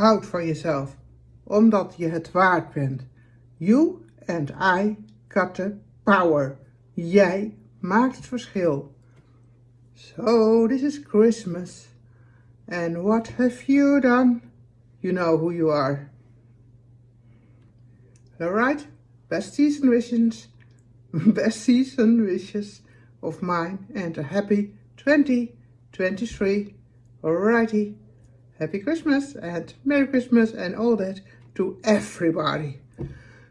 Houd van jezelf, omdat je het waard bent. You and I got the power. Jij maakt het verschil. So this is Christmas. And what have you done? You know who you are. Alright, best season wishes, best season wishes of mine and a happy 2023. Alrighty, happy Christmas and Merry Christmas and all that to everybody.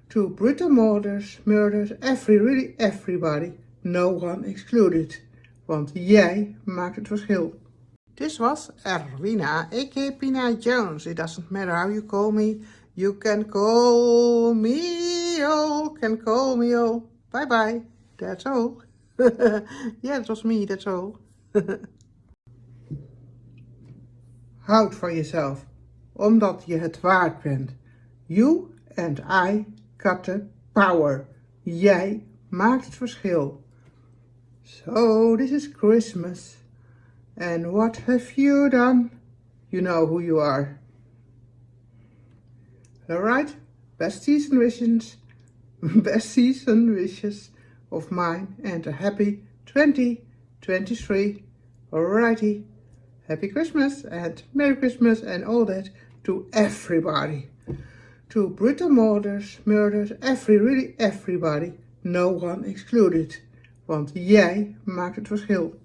To brutal murders, murders, every, really everybody. No one excluded. Want jij maakt het verschil. This was Erwina, a.k.a. Pina Jones. It doesn't matter how you call me. You can call me all, can call me all. Bye bye. That's all. yeah, it was me, that's all. Houd van jezelf, omdat je het waard bent. You and I got the power. Jij maakt het verschil. So this is Christmas. And what have you done? You know who you are. Alright, best season wishes, best season wishes of mine and a happy 2023. Alrighty, happy Christmas and Merry Christmas and all that to everybody. To brutal murders, murders, every, really everybody. No one excluded. Want jij maakt het verschil.